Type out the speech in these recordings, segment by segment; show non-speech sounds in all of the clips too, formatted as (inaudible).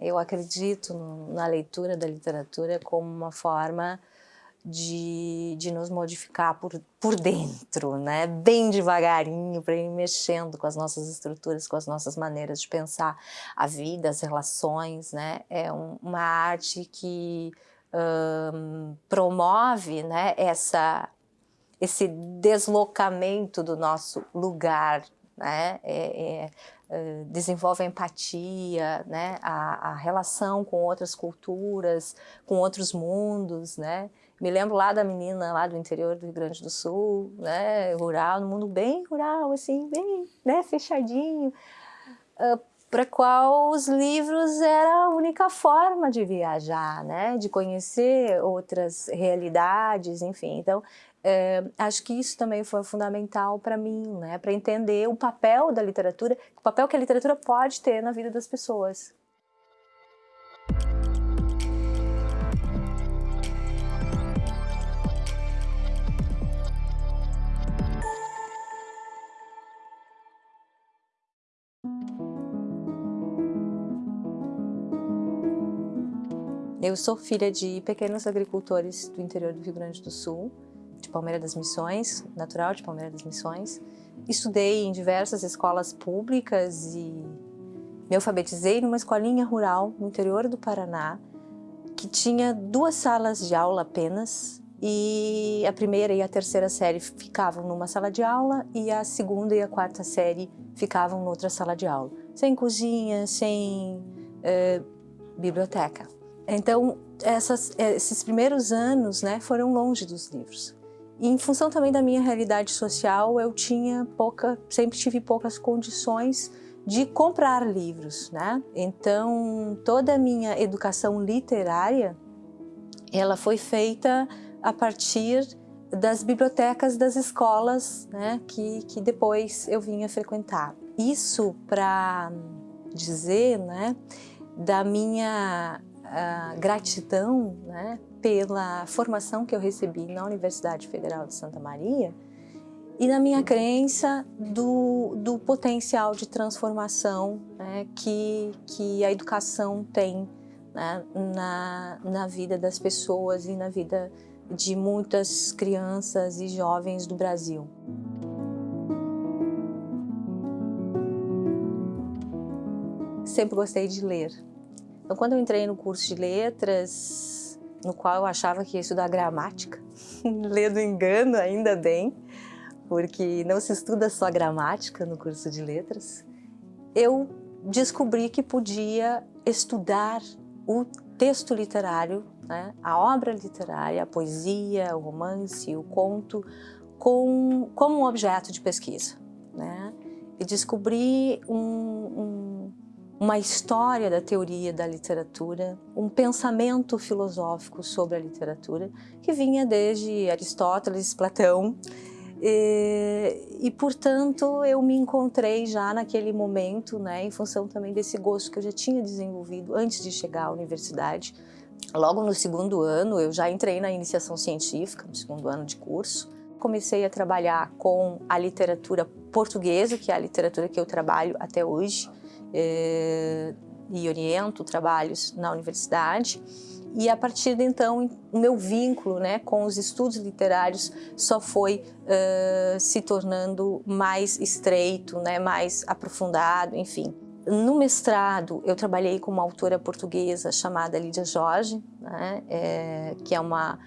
Eu acredito na leitura da literatura como uma forma de, de nos modificar por, por dentro, né? bem devagarinho, para ir mexendo com as nossas estruturas, com as nossas maneiras de pensar a vida, as relações. Né? É um, uma arte que promove né, essa, esse deslocamento do nosso lugar, né? É, é, eh, desenvolve a empatia, né? A, a, relação com outras culturas, com outros mundos, né? Me lembro lá da menina lá do interior do Rio Grande do Sul, né, rural, no mundo bem rural, assim, bem né, fechadinho, uh, para qual os livros era a única forma de viajar, né, de conhecer outras realidades, enfim. Então, é, acho que isso também foi fundamental para mim, né, para entender o papel da literatura, o papel que a literatura pode ter na vida das pessoas. Eu sou filha de pequenos agricultores do interior do Rio Grande do Sul, Palmeira das Missões, natural de Palmeira das Missões. Estudei em diversas escolas públicas e me alfabetizei numa escolinha rural no interior do Paraná, que tinha duas salas de aula apenas, e a primeira e a terceira série ficavam numa sala de aula e a segunda e a quarta série ficavam noutra sala de aula, sem cozinha, sem eh, biblioteca. Então, essas, esses primeiros anos né, foram longe dos livros. E em função também da minha realidade social, eu tinha pouca, sempre tive poucas condições de comprar livros, né? Então, toda a minha educação literária, ela foi feita a partir das bibliotecas das escolas, né, que, que depois eu vinha frequentar. Isso para dizer, né, da minha gratidão né, pela formação que eu recebi na Universidade Federal de Santa Maria e na minha crença do, do potencial de transformação né, que, que a educação tem né, na, na vida das pessoas e na vida de muitas crianças e jovens do Brasil. Sempre gostei de ler, então, quando eu entrei no curso de letras, no qual eu achava que ia estudar gramática, (laughs) ler do engano, ainda bem, porque não se estuda só gramática no curso de letras, eu descobri que podia estudar o texto literário, né, a obra literária, a poesia, o romance, o conto, com, como um objeto de pesquisa. Né? E descobri um, um uma história da teoria da literatura, um pensamento filosófico sobre a literatura que vinha desde Aristóteles, Platão. E, e portanto eu me encontrei já naquele momento, né, em função também desse gosto que eu já tinha desenvolvido antes de chegar à universidade. Logo no segundo ano eu já entrei na iniciação científica, no segundo ano de curso, comecei a trabalhar com a literatura portuguesa, que é a literatura que eu trabalho até hoje, eh, e oriento trabalhos na universidade. E a partir de então, o meu vínculo né, com os estudos literários só foi uh, se tornando mais estreito, né, mais aprofundado, enfim. No mestrado, eu trabalhei com uma autora portuguesa chamada Lídia Jorge, né, é, que é uma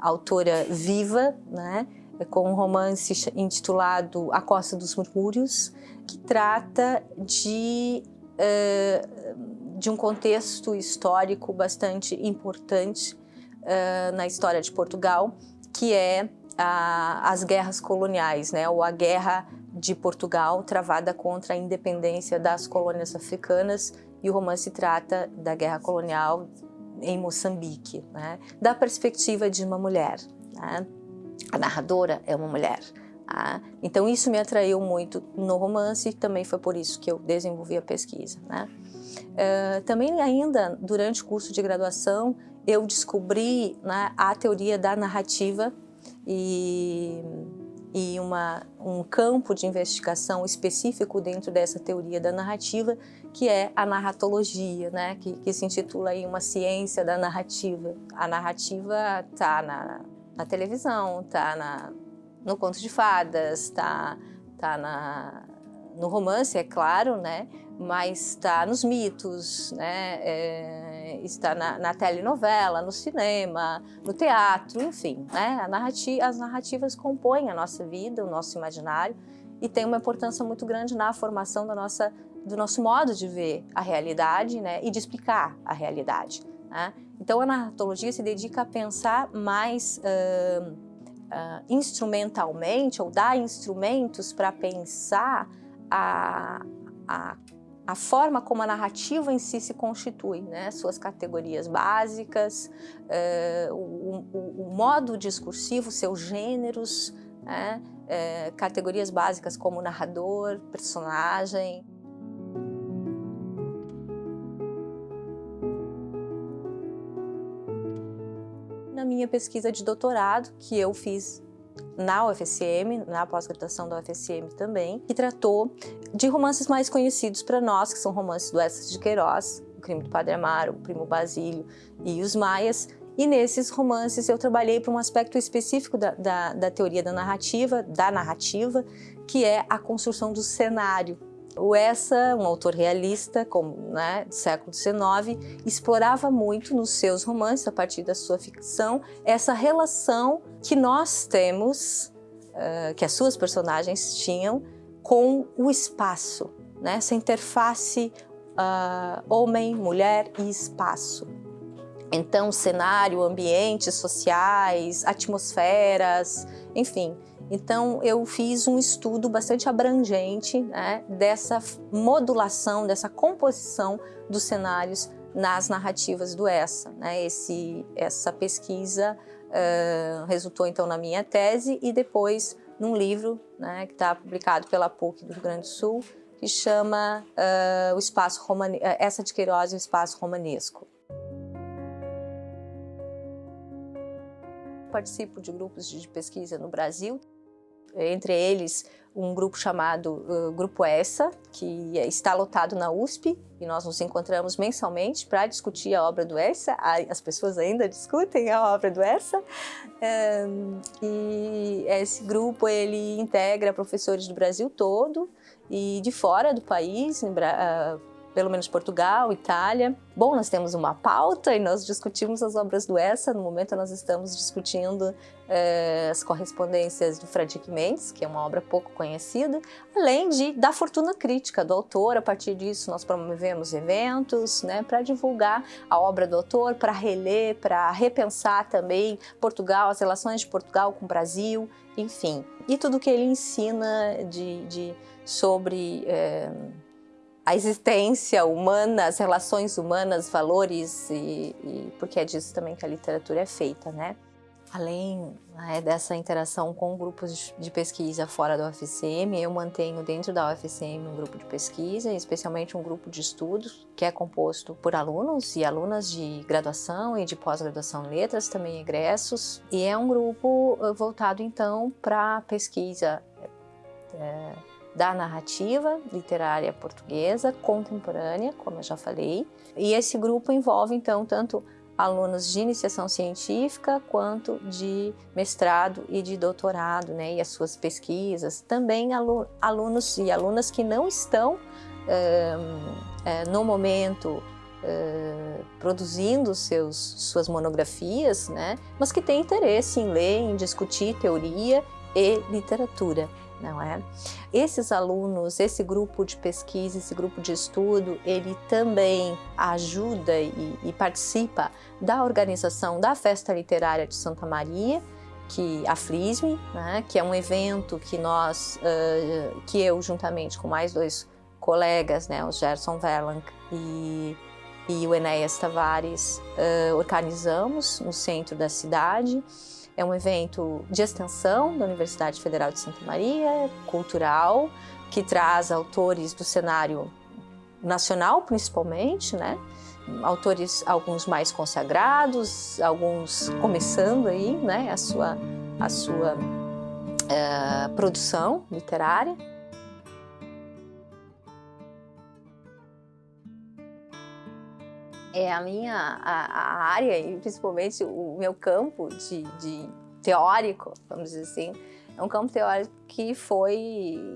autora viva, né, com um romance intitulado A Costa dos Murmúrios, que trata de, uh, de um contexto histórico bastante importante uh, na história de Portugal, que é a, as guerras coloniais, né, ou a guerra de Portugal travada contra a independência das colônias africanas e o romance trata da guerra colonial em Moçambique, né, da perspectiva de uma mulher. Né? A narradora é uma mulher. Ah, então isso me atraiu muito no romance e também foi por isso que eu desenvolvi a pesquisa. Né? Uh, também ainda durante o curso de graduação eu descobri né, a teoria da narrativa e, e uma, um campo de investigação específico dentro dessa teoria da narrativa, que é a narratologia, né? que, que se intitula aí uma ciência da narrativa. A narrativa está na, na televisão, está no conto de fadas, está tá na, no romance, é claro, né? mas está nos mitos, né? É, está na, na, telenovela, no cinema, no teatro, enfim. Né? Narrativa, as narrativas compõem a nossa vida, o nosso imaginário, e tem uma importância muito grande na formação da nossa, do nosso modo de ver a realidade né? e de explicar a realidade. Né? Então, a narratologia se dedica a pensar mais uh, uh, instrumentalmente, ou dar instrumentos para pensar a, a, a, forma como a narrativa em si se constitui, né? suas categorias básicas, uh, o, o, o, modo discursivo, seus gêneros, né? categorias básicas como narrador, personagem, minha pesquisa de doutorado, que eu fiz na UFSM, na pós-graduação da UFSM também, que tratou de romances mais conhecidos para nós, que são romances do Eces de Queiroz, O Crime do Padre Amaro, O Primo Basílio e Os Maias, e nesses romances eu trabalhei para um aspecto específico da, da, da teoria da narrativa, da narrativa, que é a construção do cenário o Essa, um autor realista como, né, do século XIX, explorava muito nos seus romances, a partir da sua ficção, essa relação que nós temos, uh, que as suas personagens tinham, com o espaço, né, essa interface uh, homem, mulher e espaço. Então, cenário, ambientes sociais, atmosferas, enfim, então, eu fiz um estudo bastante abrangente né, dessa modulação, dessa composição dos cenários nas narrativas do ESSA. Né? Esse, essa pesquisa uh, resultou, então, na minha tese e depois num livro né, que está publicado pela PUC do Rio Grande do Sul, que chama uh, o espaço. Essa de Queiroz e o Espaço Romanesco. Participo de grupos de pesquisa no Brasil, entre eles um grupo chamado uh, Grupo ESSA, que está lotado na USP, e nós nos encontramos mensalmente para discutir a obra do ESSA, as pessoas ainda discutem a obra do ESSA, um, e esse grupo ele integra professores do Brasil todo e de fora do país, em, uh, pelo menos Portugal, Itália. Bom, nós temos uma pauta e nós discutimos as obras do Essa. No momento nós estamos discutindo eh, as correspondências do Frederic Mendes, que é uma obra pouco conhecida, além de da fortuna crítica do autor. A partir disso nós promovemos eventos né, para divulgar a obra do autor, para reler, para repensar também Portugal, as relações de Portugal com o Brasil, enfim. E tudo que ele ensina de, de sobre... Eh, a existência humana, as relações humanas, valores, e, e, porque é disso também que a literatura é feita, né? Além né, dessa interação com grupos de pesquisa fora da UFCM, eu mantenho dentro da UFCM um grupo de pesquisa, especialmente um grupo de estudos, que é composto por alunos e alunas de graduação e de pós-graduação em letras, também egressos, e é um grupo eh, voltado então para pesquisa é, da narrativa literária portuguesa contemporânea, como eu já falei. E esse grupo envolve, então, tanto alunos de iniciação científica quanto de mestrado e de doutorado, né, e as suas pesquisas. Também alunos e alunas que não estão é, no momento é, produzindo seus, suas monografias, né, mas que têm interesse em ler, em discutir teoria e literatura não é? Esses alunos, esse grupo de pesquisa, esse grupo de estudo, ele também ajuda e, e participa da organização da Festa Literária de Santa Maria, que a Flisme, né, que é um evento que nós, uh, que eu juntamente com mais dois colegas, né, o Gerson Verlang e, e o Enéas Tavares, uh, organizamos no centro da cidade. É um evento de extensão da Universidade Federal de Santa Maria, cultural, que traz autores do cenário nacional, principalmente, né? Autores, alguns mais consagrados, alguns começando aí, né? A sua, a sua uh, produção literária. É a minha a, a área e principalmente o meu campo de, de teórico, vamos dizer assim, é um campo teórico que foi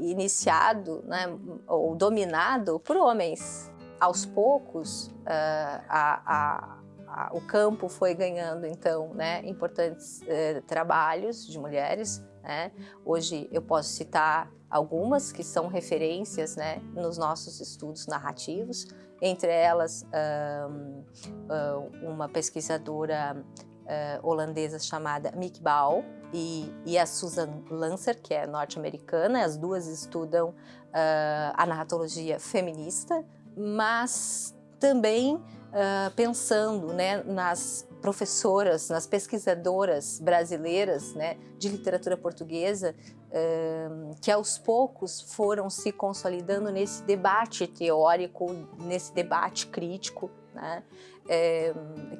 iniciado né, ou dominado por homens. Aos poucos, uh, a, a, a, o campo foi ganhando, então, né, importantes uh, trabalhos de mulheres. Né? Hoje eu posso citar algumas que são referências né, nos nossos estudos narrativos, entre elas uh, uma pesquisadora uh, holandesa chamada Mick Ball e, e, a Susan Lancer, que é norte-americana. As duas estudam a narratologia feminista, mas também uh, pensando né, nas professoras, nas pesquisadoras brasileiras né, de literatura portuguesa, uh, que aos poucos foram se consolidando nesse debate teórico, nesse debate crítico, né, é,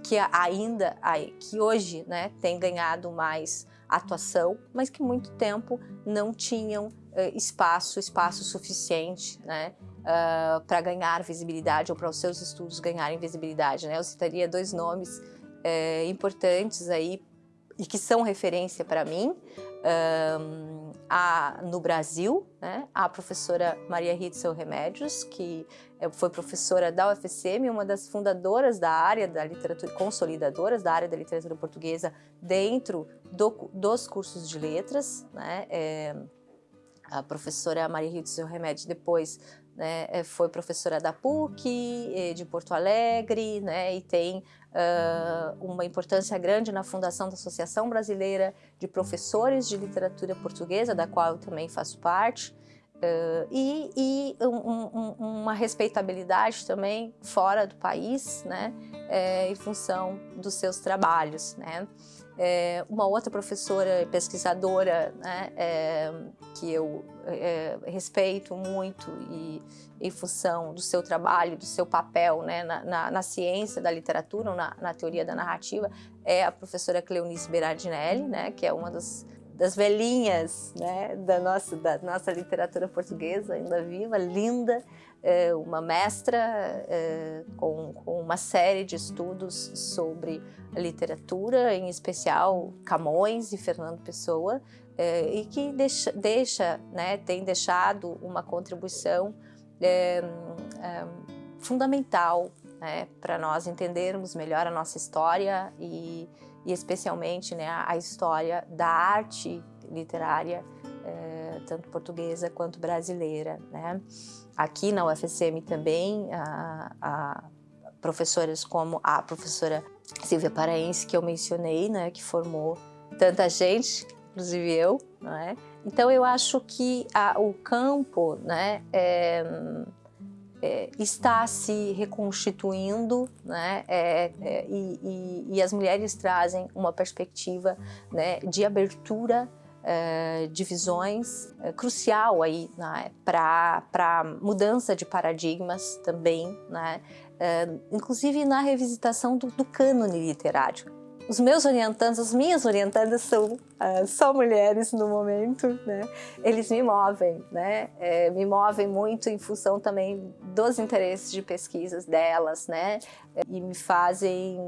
que ainda, que hoje né, tem ganhado mais atuação, mas que muito tempo não tinham uh, espaço, espaço suficiente né, uh, para ganhar visibilidade ou para os seus estudos ganharem visibilidade. Né? Eu citaria dois nomes uh, importantes aí e que são referência para mim um, a, no Brasil, né, a professora Maria Ritzel Remédios, que é, foi professora da UFSM, uma das fundadoras da área da literatura, consolidadoras da área da literatura portuguesa dentro do, dos cursos de letras, né, é, a professora Maria Ritzel Remédios depois né, é, foi professora da PUC, eh, de Porto Alegre, né, e tem uh, uma importância grande na fundação da Associação Brasileira de Professores de Literatura Portuguesa, da qual eu também faço parte, uh, e, e um, um, uma respeitabilidade também fora do país, né, é, em função dos seus trabalhos. Né. É, uma outra professora pesquisadora né, é, que eu é, respeito muito e em função do seu trabalho, do seu papel né, na, na, na, ciência da literatura, na, na, teoria da narrativa, é a professora Cleonice Berardinelli, né, que é uma das, das velhinhas né, da, nossa, da nossa literatura portuguesa, ainda viva, linda, uma mestra é, com, com, uma série de estudos sobre literatura, em especial Camões e Fernando Pessoa, é, e que deixa, deixa né, tem deixado uma contribuição é, é, fundamental né, para nós entendermos melhor a nossa história e, e especialmente né, a história da arte literária, é, tanto portuguesa quanto brasileira. Né? Aqui na UFSM também, a, a professoras como a professora Silvia Paraense, que eu mencionei, né, que formou tanta gente, inclusive eu, não é? Então eu acho que a, o campo né, é, é, está se reconstituindo né, é, é e, e, e, as mulheres trazem uma perspectiva né, de abertura é, de visões é, crucial aí né, para mudança de paradigmas também, né, inclusive na revisitação do, do cânone literário os meus orientandos, as minhas orientandas são uh, só mulheres no momento, né? Eles me movem, né? É, me movem muito em função também dos interesses de pesquisas delas, né? E me fazem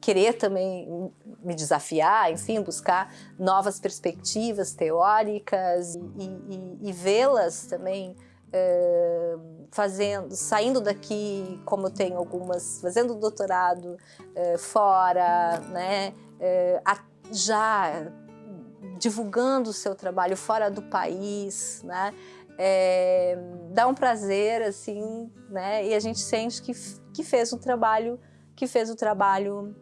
querer também me desafiar, enfim, buscar novas perspectivas teóricas e, e, e vê-las também fazendo, saindo daqui, como eu tenho algumas, fazendo doutorado fora, né, já divulgando o seu trabalho fora do país, né, é, dá um prazer, assim, né, e a gente sente que, que fez o trabalho, que fez o trabalho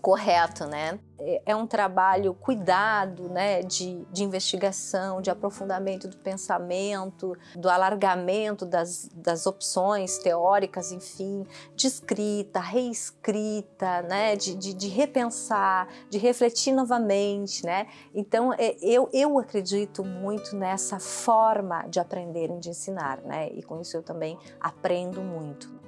correto, né? É, é um trabalho cuidado, né, de, de investigação, de aprofundamento do pensamento, do alargamento das, das opções teóricas, enfim, de escrita, reescrita, né, de, de, de repensar, de refletir novamente, né? Então, é, eu, eu acredito muito nessa forma de aprender e de ensinar, né? E com isso eu também aprendo muito.